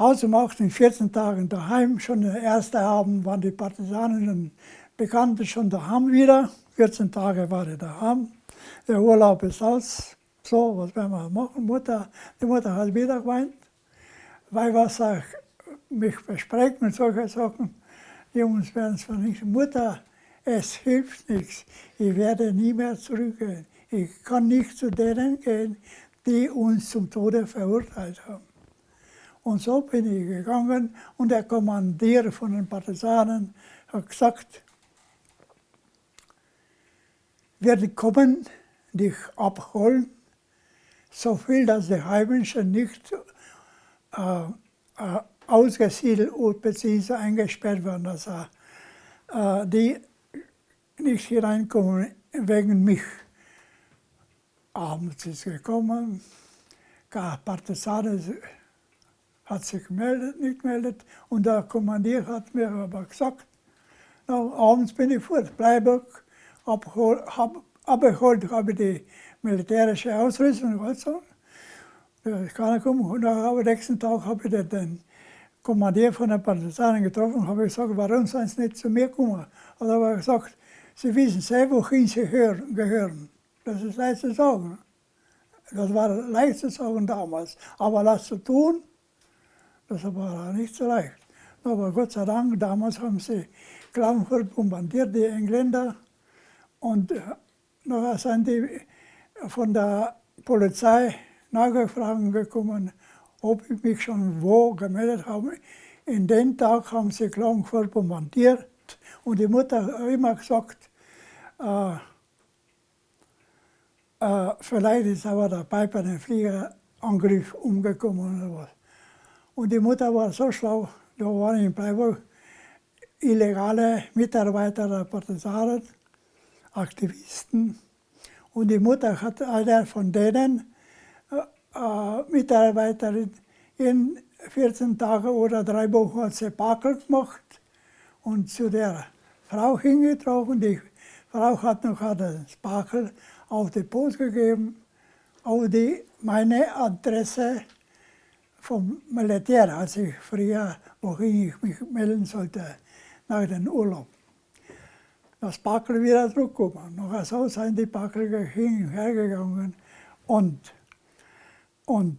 ausgemacht, in 14 Tagen daheim. Schon der erste Abend waren die Partisanen und Bekannte schon daheim wieder. 14 Tage war ich daheim. Der Urlaub ist aus. So, was werden wir machen? Mutter, die Mutter hat wieder geweint. Weil was ich mich bespreche mit solchen Sachen, die uns werden es vernichten. Mutter, es hilft nichts. Ich werde nie mehr zurückgehen. Ich kann nicht zu denen gehen, die uns zum Tode verurteilt haben. Und so bin ich gegangen und der Kommandeur von den Partisanen hat gesagt, wir kommen dich abholen, so viel, dass die Heimischen nicht äh, äh, ausgesiedelt bzw. eingesperrt werden, dass äh, die nicht hier reinkommen wegen mich. Abends ist gekommen, Partisanen hat sich gemeldet, nicht gemeldet und der Kommandier hat mir aber gesagt, na, abends bin ich fort, abgeholt, hab, abgeholt habe ich die militärische Ausrüstung und. Da ist keiner gekommen. Und am nächsten Tag habe ich den Kommandier von den Partisanen getroffen und habe gesagt, warum sind Sie nicht zu mir gekommen? Und er hat gesagt, Sie wissen selber, wohin Sie gehören. Das ist leicht zu sagen. Das war leicht zu sagen damals. Aber das zu tun, das war nicht so leicht. Aber Gott sei Dank, damals haben sie Klagenfurt bombardiert, die Engländer. Und nachher sind die von der Polizei Nachfragen gekommen, ob ich mich schon wo gemeldet habe. In den Tag haben sie Klagenfurt bombardiert und die Mutter hat immer gesagt, äh, äh, vielleicht ist aber dabei bei dem Fliegerangriff umgekommen oder was. Und die Mutter war so schlau, da waren in Freiburg illegale Mitarbeiter der Partisanen, Aktivisten. Und die Mutter hat einer von denen äh, äh Mitarbeiterin in 14 Tagen oder drei Wochen hat sie gemacht und zu der Frau hingetragen. Die Frau hat noch das Bakel auf die Post gegeben, auf die, meine Adresse vom Militär, als ich früher, wohin ich mich melden sollte, nach dem Urlaub. Das Bakel wieder zurückgekommen. Noch so sind die Backel hin und her gegangen und, und